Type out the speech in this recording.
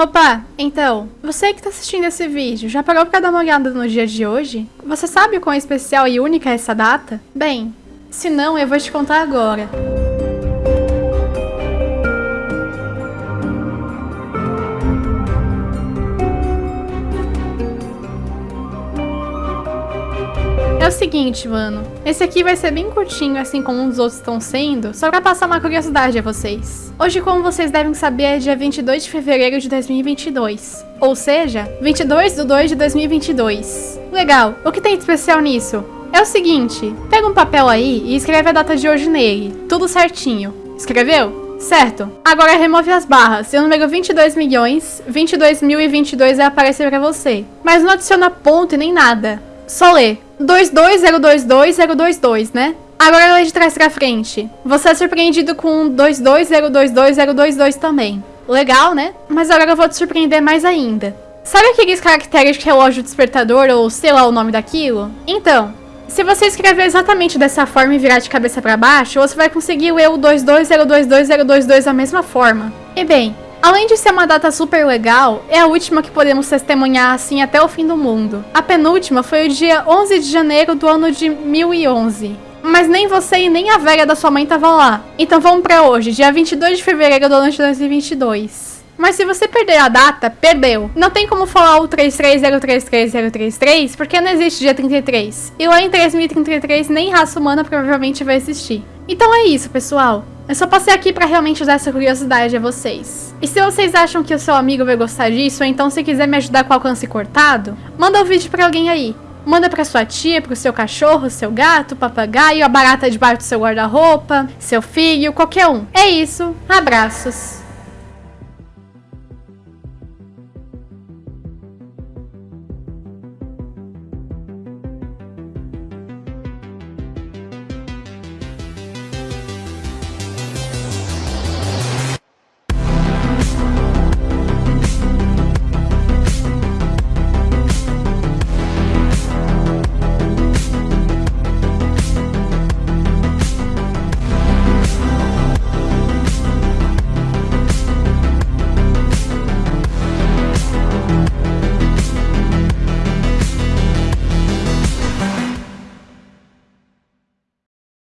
Opa, então, você que tá assistindo esse vídeo, já parou pra dar uma olhada no dia de hoje? Você sabe quão especial e única é essa data? Bem, se não, eu vou te contar agora. O seguinte, mano. Esse aqui vai ser bem curtinho, assim como os outros estão sendo, só pra passar uma curiosidade a vocês. Hoje, como vocês devem saber, é dia 22 de fevereiro de 2022. Ou seja, 22 de 2 de 2022. Legal, o que tem de especial nisso? É o seguinte, pega um papel aí e escreve a data de hoje nele, tudo certinho. Escreveu? Certo. Agora remove as barras e o número 22 milhões, 22.022 vai aparecer pra você. Mas não adiciona ponto e nem nada. Só lê. 22022 né? Agora lê de trás pra frente. Você é surpreendido com 22022 também. Legal, né? Mas agora eu vou te surpreender mais ainda. Sabe aqueles caracteres de relógio despertador ou sei lá o nome daquilo? Então, se você escrever exatamente dessa forma e virar de cabeça para baixo, você vai conseguir ler o 22022 da mesma forma. E bem, Além de ser uma data super legal, é a última que podemos testemunhar assim até o fim do mundo. A penúltima foi o dia 11 de janeiro do ano de 1011. Mas nem você e nem a velha da sua mãe estavam lá. Então vamos para hoje, dia 22 de fevereiro do ano de 2022. Mas se você perder a data, perdeu. Não tem como falar o 3303333, porque não existe dia 33. E lá em 3033 nem raça humana provavelmente vai existir. Então é isso, pessoal. Eu só passei aqui pra realmente dar essa curiosidade a vocês. E se vocês acham que o seu amigo vai gostar disso, ou então se quiser me ajudar com alcance cortado, manda o um vídeo pra alguém aí. Manda pra sua tia, pro seu cachorro, seu gato, papagaio, a barata debaixo do seu guarda-roupa, seu filho, qualquer um. É isso. Abraços.